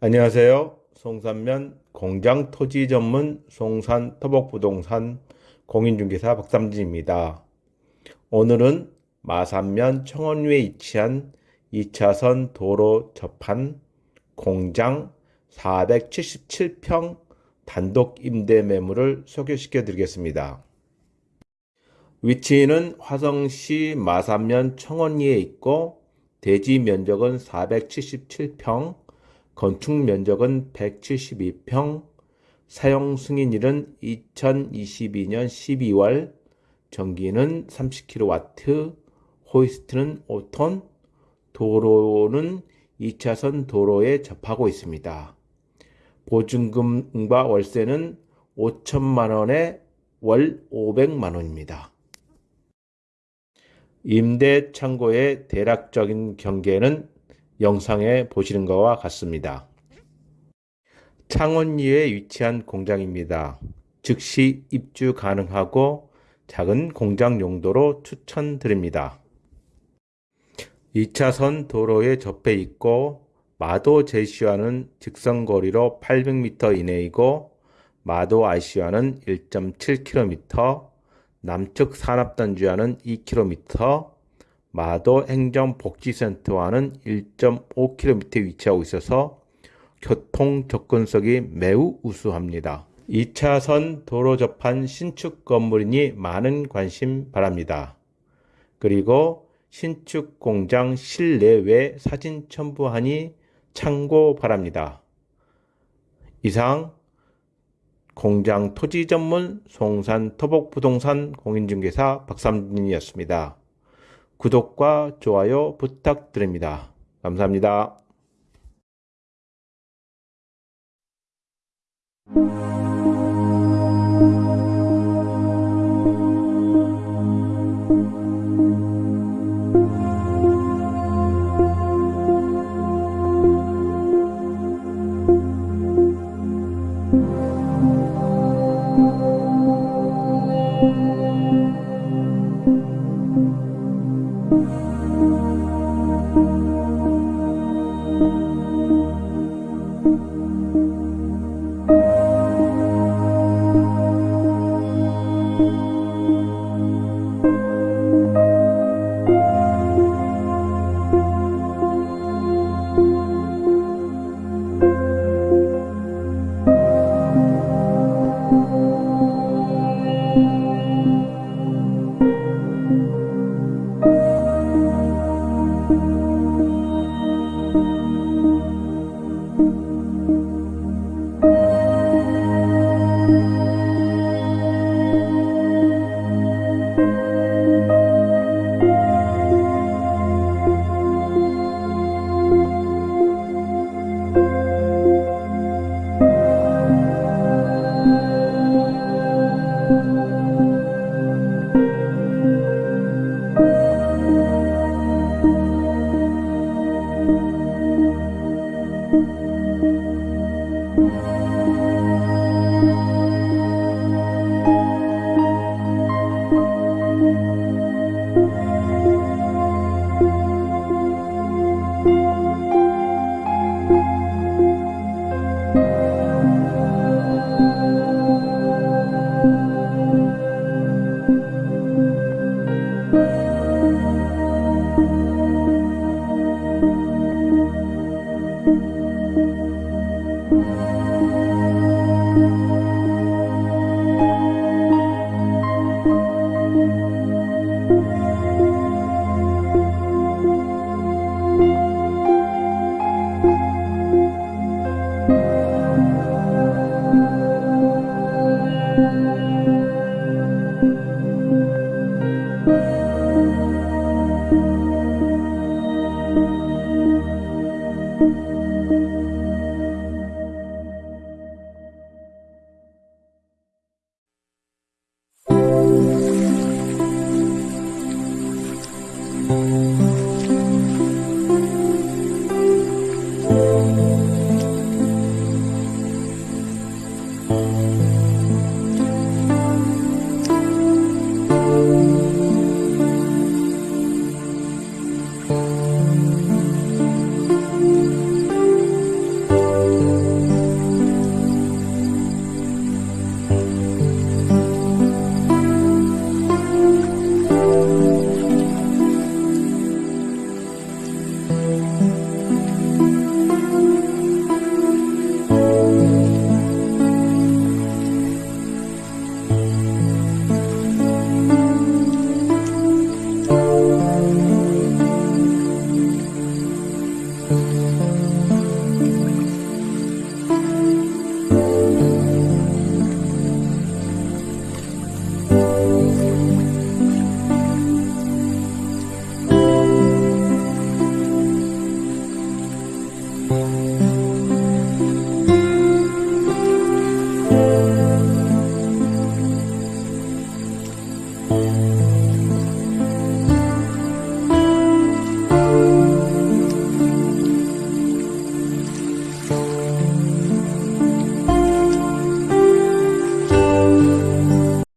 안녕하세요. 송산면 공장 토지 전문 송산 토복부동산 공인중개사 박삼진입니다. 오늘은 마산면 청원리에 위치한 2차선 도로 접한 공장 477평 단독 임대 매물을 소개시켜 드리겠습니다. 위치는 화성시 마산면 청원리에 있고 대지 면적은 477평, 건축 면적은 172평, 사용 승인일은 2022년 12월, 전기는 30kW, 호이스트는 5톤, 도로는 2차선 도로에 접하고 있습니다. 보증금과 월세는 5천만 원에 월 500만 원입니다. 임대 창고의 대략적인 경계는 영상에 보시는 것과 같습니다. 창원리에 위치한 공장입니다. 즉시 입주 가능하고 작은 공장 용도로 추천드립니다. 2차선 도로에 접해 있고 마도 제시와는 직선거리로 800m 이내이고 마도 IC와는 1.7km, 남측 산업단지와는 2km, 마도 행정복지센터와는 1.5km 위치하고 있어서 교통 접근성이 매우 우수합니다. 2차선 도로 접한 신축 건물이니 많은 관심 바랍니다. 그리고 신축 공장 실내외 사진 첨부하니 참고 바랍니다. 이상 공장 토지 전문 송산 토복부동산 공인중개사 박삼진이었습니다. 구독과 좋아요 부탁드립니다. 감사합니다.